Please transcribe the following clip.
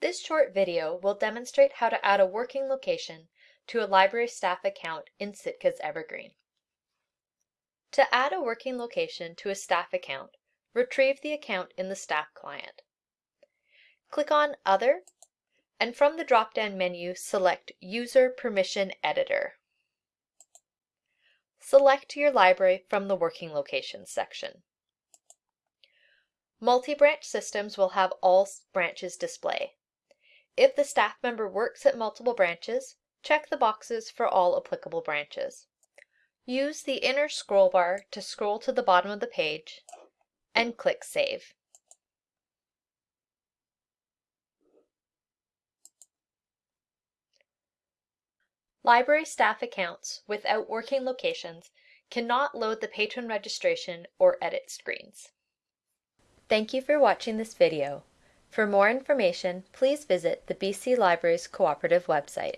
This short video will demonstrate how to add a working location to a library staff account in Sitka's Evergreen. To add a working location to a staff account, retrieve the account in the staff client. Click on Other, and from the drop-down menu select User Permission Editor. Select your library from the Working Locations section. Multi-branch systems will have all branches display. If the staff member works at multiple branches, check the boxes for all applicable branches. Use the inner scroll bar to scroll to the bottom of the page and click Save. Library staff accounts without working locations cannot load the patron registration or edit screens. Thank you for watching this video. For more information, please visit the BC Libraries Cooperative website.